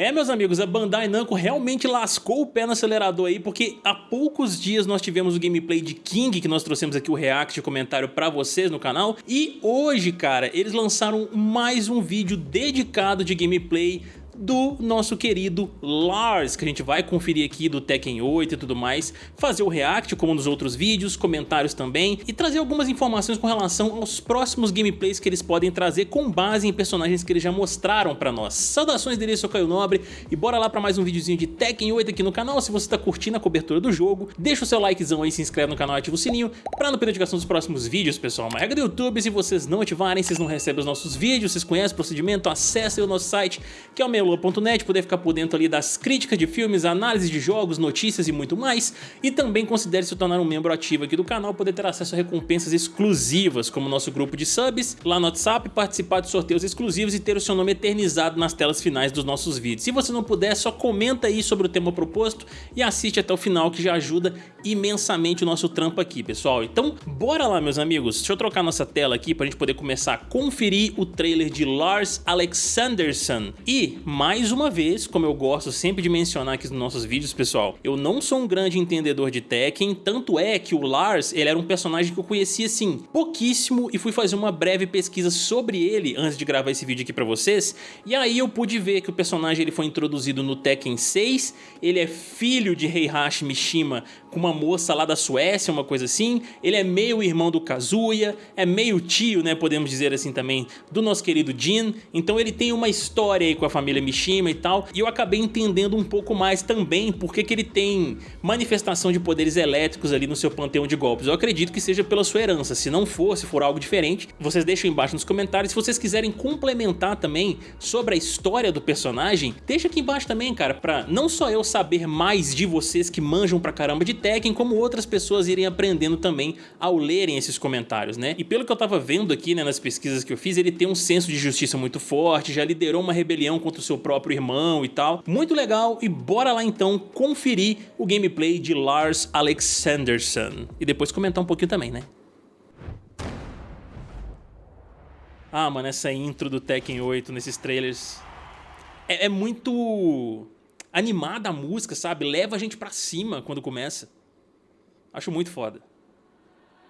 É, meus amigos, a Bandai Namco realmente lascou o pé no acelerador aí, porque há poucos dias nós tivemos o gameplay de King, que nós trouxemos aqui o react e comentário pra vocês no canal, e hoje, cara, eles lançaram mais um vídeo dedicado de gameplay do nosso querido Lars, que a gente vai conferir aqui do Tekken 8 e tudo mais, fazer o react como nos outros vídeos, comentários também, e trazer algumas informações com relação aos próximos gameplays que eles podem trazer com base em personagens que eles já mostraram pra nós. Saudações dele, eu sou Caio Nobre, e bora lá pra mais um videozinho de Tekken 8 aqui no canal, se você tá curtindo a cobertura do jogo, deixa o seu likezão aí, se inscreve no canal e ativa o sininho pra não perder notificação dos próximos vídeos, pessoal. Uma regra do YouTube, se vocês não ativarem, vocês não recebem os nossos vídeos, vocês conhecem o procedimento, acessem o nosso site, que é o meu Poder ficar por dentro ali das críticas de filmes, análises de jogos, notícias e muito mais. E também considere se tornar um membro ativo aqui do canal, poder ter acesso a recompensas exclusivas, como nosso grupo de subs, lá no WhatsApp, participar de sorteios exclusivos e ter o seu nome eternizado nas telas finais dos nossos vídeos. Se você não puder, só comenta aí sobre o tema proposto e assiste até o final, que já ajuda imensamente o nosso trampo aqui, pessoal. Então, bora lá, meus amigos. Deixa eu trocar nossa tela aqui pra gente poder começar a conferir o trailer de Lars Alexanderson. E, mais uma vez, como eu gosto sempre de mencionar aqui nos nossos vídeos, pessoal, eu não sou um grande entendedor de Tekken, tanto é que o Lars, ele era um personagem que eu conhecia, assim, pouquíssimo e fui fazer uma breve pesquisa sobre ele antes de gravar esse vídeo aqui pra vocês, e aí eu pude ver que o personagem ele foi introduzido no Tekken 6, ele é filho de Heihachi Mishima com uma moça lá da Suécia, uma coisa assim, ele é meio irmão do Kazuya, é meio tio, né, podemos dizer assim também, do nosso querido Jin, então ele tem uma história aí com a família Mishima e tal, e eu acabei entendendo um pouco mais também porque que ele tem manifestação de poderes elétricos ali no seu panteão de golpes. Eu acredito que seja pela sua herança, se não for, se for algo diferente, vocês deixam embaixo nos comentários. Se vocês quiserem complementar também sobre a história do personagem, deixa aqui embaixo também, cara, pra não só eu saber mais de vocês que manjam pra caramba de Tekken, como outras pessoas irem aprendendo também ao lerem esses comentários, né? E pelo que eu tava vendo aqui, né, nas pesquisas que eu fiz, ele tem um senso de justiça muito forte, já liderou uma rebelião contra o seu próprio irmão e tal. Muito legal e bora lá então conferir o gameplay de Lars Alexanderson. E depois comentar um pouquinho também, né? Ah, mano, essa intro do Tekken 8 nesses trailers é, é muito animada a música, sabe? Leva a gente pra cima quando começa. Acho muito foda.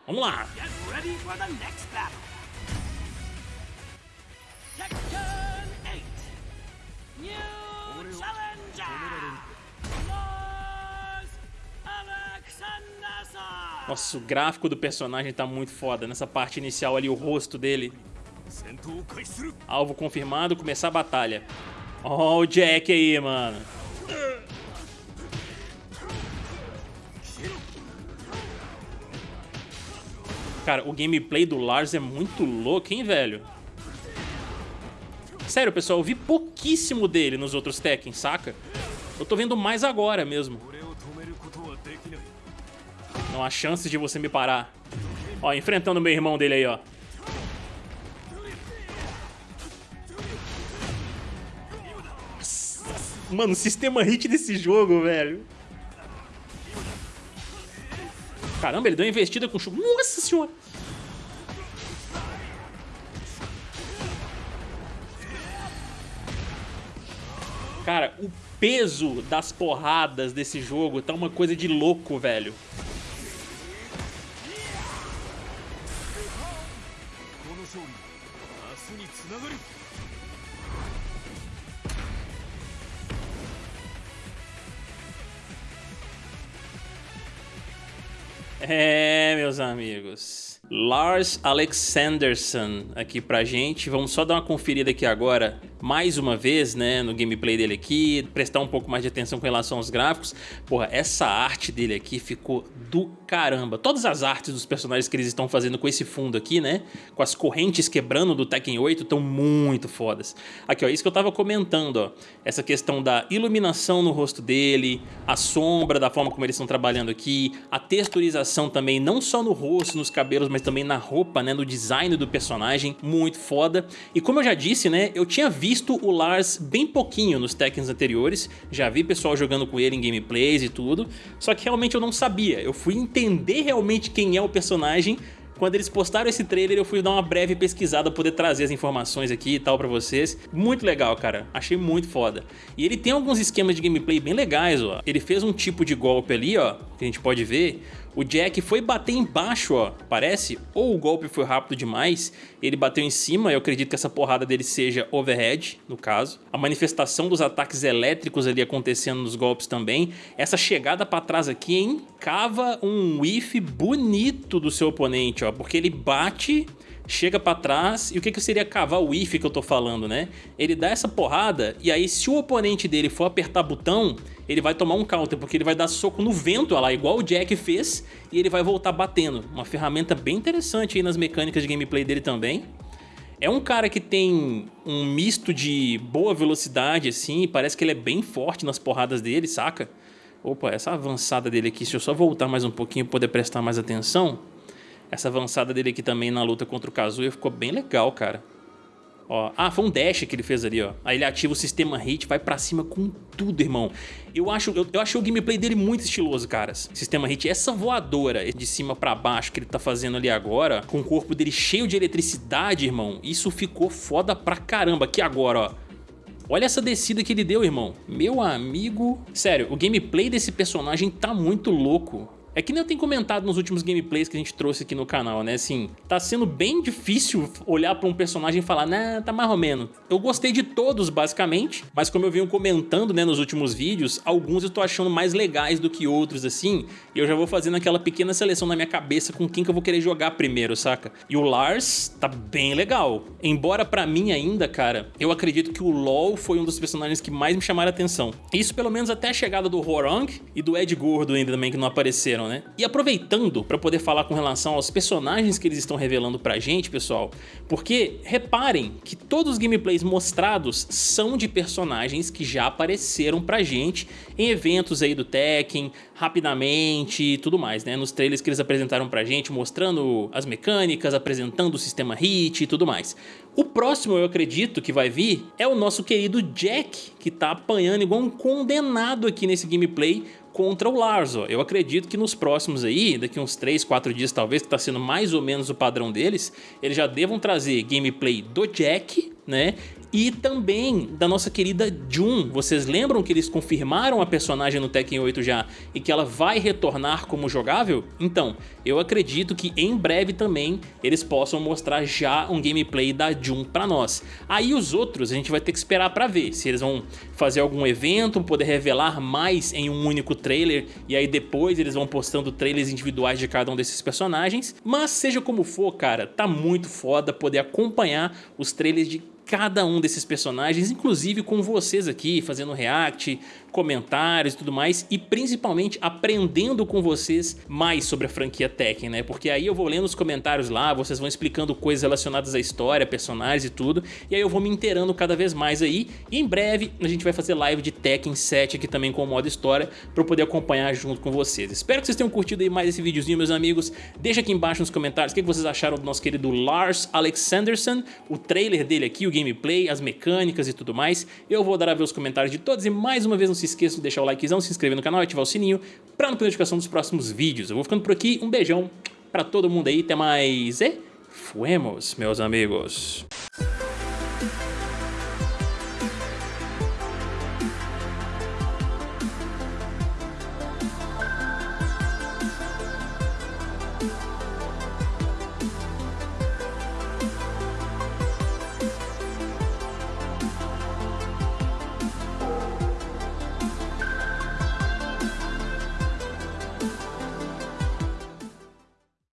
Vamos lá! Get ready for the next battle. New challenger! Lars Nossa, o gráfico do personagem tá muito foda. Nessa parte inicial ali, o rosto dele. Alvo confirmado, começar a batalha. Ó oh, o Jack aí, mano. Cara, o gameplay do Lars é muito louco, hein, velho? Sério, pessoal, eu vi pouquíssimo dele nos outros Tekken, saca? Eu tô vendo mais agora mesmo. Não há chances de você me parar. Ó, enfrentando o meu irmão dele aí, ó. Mano, o sistema hit desse jogo, velho. Caramba, ele deu uma investida com o Nossa senhora! Cara, o peso das porradas desse jogo tá uma coisa de louco, velho. É, meus amigos. Lars Alexanderson aqui pra gente. Vamos só dar uma conferida aqui agora mais uma vez, né, no gameplay dele aqui, prestar um pouco mais de atenção com relação aos gráficos. Porra, essa arte dele aqui ficou do caramba. Todas as artes dos personagens que eles estão fazendo com esse fundo aqui, né, com as correntes quebrando do Tekken 8, estão muito fodas. Aqui, ó, isso que eu tava comentando, ó, essa questão da iluminação no rosto dele, a sombra da forma como eles estão trabalhando aqui, a texturização também, não só no rosto, nos cabelos, mas também na roupa, né, no design do personagem, muito foda. E como eu já disse, né, eu tinha visto o Lars bem pouquinho nos Tekkens anteriores, já vi pessoal jogando com ele em gameplays e tudo, só que realmente eu não sabia, eu fui entender realmente quem é o personagem Quando eles postaram esse trailer, eu fui dar uma breve pesquisada, poder trazer as informações aqui e tal pra vocês. Muito legal, cara. Achei muito foda. E ele tem alguns esquemas de gameplay bem legais, ó. Ele fez um tipo de golpe ali, ó, que a gente pode ver. O Jack foi bater embaixo, ó, parece, ou o golpe foi rápido demais, ele bateu em cima, eu acredito que essa porrada dele seja overhead, no caso. A manifestação dos ataques elétricos ali acontecendo nos golpes também. Essa chegada pra trás aqui, hein, cava um whiff bonito do seu oponente, ó, porque ele bate chega pra trás, e o que, que seria cavar o if que eu tô falando, né? Ele dá essa porrada, e aí se o oponente dele for apertar botão, ele vai tomar um counter, porque ele vai dar soco no vento, olha lá, igual o Jack fez, e ele vai voltar batendo. Uma ferramenta bem interessante aí nas mecânicas de gameplay dele também. É um cara que tem um misto de boa velocidade, assim, parece que ele é bem forte nas porradas dele, saca? Opa, essa avançada dele aqui, se eu só voltar mais um pouquinho poder prestar mais atenção... Essa avançada dele aqui também na luta contra o Kazuya ficou bem legal, cara. Ó, ah, foi um dash que ele fez ali, ó. Aí ele ativa o sistema hit, vai pra cima com tudo, irmão. Eu acho, eu, eu achei o gameplay dele muito estiloso, caras. Sistema hit, essa voadora de cima pra baixo que ele tá fazendo ali agora, com o corpo dele cheio de eletricidade, irmão, isso ficou foda pra caramba. Aqui agora, ó. Olha essa descida que ele deu, irmão. Meu amigo... Sério, o gameplay desse personagem tá muito louco. É que nem eu tenho comentado nos últimos gameplays que a gente trouxe aqui no canal, né? Assim, tá sendo bem difícil olhar pra um personagem e falar, né, tá mais ou menos. Eu gostei de todos, basicamente, mas como eu venho comentando, né, nos últimos vídeos, alguns eu tô achando mais legais do que outros, assim, e eu já vou fazendo aquela pequena seleção na minha cabeça com quem que eu vou querer jogar primeiro, saca? E o Lars tá bem legal. Embora pra mim ainda, cara, eu acredito que o LoL foi um dos personagens que mais me chamaram a atenção. Isso pelo menos até a chegada do Horong e do Ed Gordo ainda também, que não apareceram, né? E aproveitando para poder falar com relação aos personagens que eles estão revelando pra gente, pessoal, porque reparem que todos os gameplays mostrados são de personagens que já apareceram pra gente em eventos aí do Tekken, rapidamente e tudo mais, né? Nos trailers que eles apresentaram pra gente, mostrando as mecânicas, apresentando o sistema hit e tudo mais. O próximo, eu acredito, que vai vir é o nosso querido Jack, que tá apanhando igual um condenado aqui nesse gameplay contra o Larzo. Eu acredito que nos próximos aí, daqui uns 3, 4 dias talvez, que está sendo mais ou menos o padrão deles, eles já devam trazer gameplay do Jack, né? E também da nossa querida Jun. Vocês lembram que eles confirmaram a personagem no Tekken 8 já e que ela vai retornar como jogável? Então, eu acredito que em breve também eles possam mostrar já um gameplay da Jun pra nós. Aí os outros a gente vai ter que esperar pra ver se eles vão fazer algum evento, poder revelar mais em um único trailer e aí depois eles vão postando trailers individuais de cada um desses personagens. Mas seja como for, cara, tá muito foda poder acompanhar os trailers de cada um desses personagens, inclusive com vocês aqui, fazendo react, comentários e tudo mais, e principalmente aprendendo com vocês mais sobre a franquia Tekken, né? Porque aí eu vou lendo os comentários lá, vocês vão explicando coisas relacionadas à história, personagens e tudo, e aí eu vou me inteirando cada vez mais aí, e em breve a gente vai fazer live de Tekken 7 aqui também com o modo história, para eu poder acompanhar junto com vocês. Espero que vocês tenham curtido aí mais esse videozinho, meus amigos. Deixa aqui embaixo nos comentários o que vocês acharam do nosso querido Lars Alexanderson, o trailer dele aqui, o gameplay, as mecânicas e tudo mais. Eu vou dar a ver os comentários de todos e mais uma vez não se esqueça de deixar o likezão, se inscrever no canal e ativar o sininho para não perder notificação dos próximos vídeos. Eu vou ficando por aqui, um beijão para todo mundo aí, até mais e fuemos, meus amigos.